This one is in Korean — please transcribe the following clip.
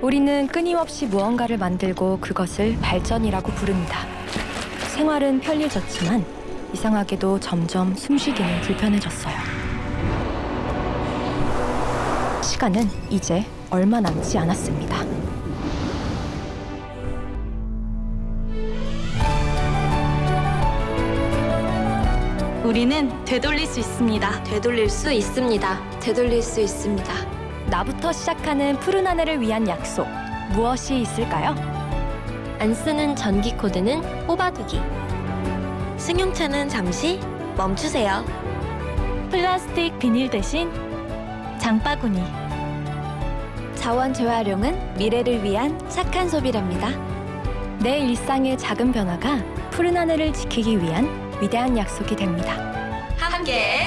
우리는 끊임없이 무언가를 만들고 그것을 발전이라고 부릅니다. 생활은 편리해졌지만 이상하게도 점점 숨쉬기는 불편해졌어요. 시간은 이제 얼마 남지 않았습니다. 우리는 되돌릴 수 있습니다. 되돌릴 수 있습니다. 되돌릴 수 있습니다. 나부터 시작하는 푸른 한 해를 위한 약속. 무엇이 있을까요? 안 쓰는 전기 코드는 뽑아두기. 승용차는 잠시 멈추세요. 플라스틱 비닐 대신 장바구니. 자원 재활용은 미래를 위한 착한 소비랍니다. 내 일상의 작은 변화가 푸른 하늘을 지키기 위한 위대한 약속이 됩니다. 함께.